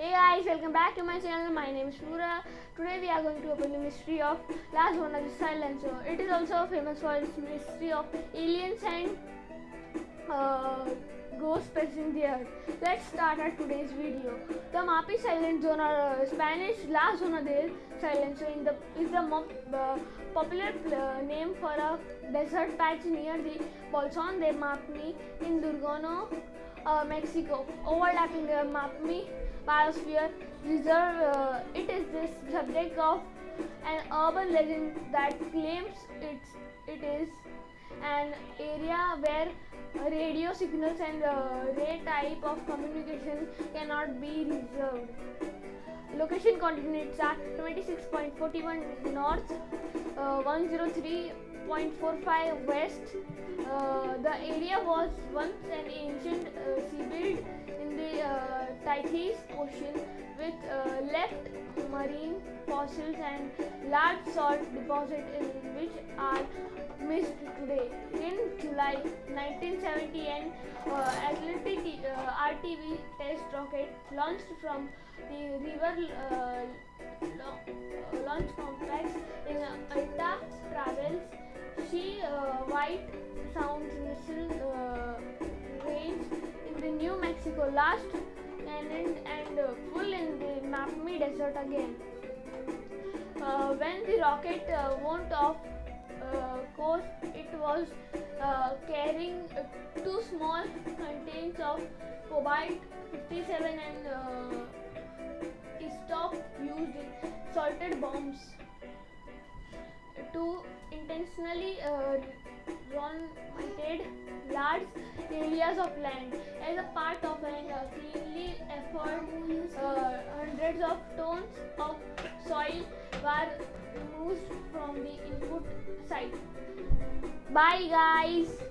Hey guys, welcome back to my channel. My name is Shura. Today we are going to open the mystery of Las Vegas the Silencer. It is also famous for its mystery of aliens and uh, ghosts present there. Let's start our today's video. The Mapi Silent Zone or uh, Spanish La Zona del Silencio in the, is the mo- uh, popular name for a desert patch near the Bolson de Mapmi in Durango, uh, Mexico, overlapping the Mapmi biosphere reserve. Uh, it is this subject of an urban legend that claims it's, it is an area where radio signals and uh, ray type of communication cannot be reserved. Location coordinates are 26.41 north, uh, 103.45 west. Uh, the area was once an ancient Tigris Ocean with uh, left marine fossils and large salt deposits in which are missed today. In July 1970, an uh, Atlantic uh, RTV test rocket launched from the river uh, uh, launch complex in Alta travels. She uh, White Sands missile uh, range in the New Mexico last and, and uh, full in the Mapmi Desert again. Uh, when the rocket uh, went off course, it was carrying two small containers of cobalt 57 and uh, stop used salted bombs to intentionally uh, run large areas of land as a part of an uh, cleanly. Uh, hundreds of tons of soil were removed from the input site. Bye, guys.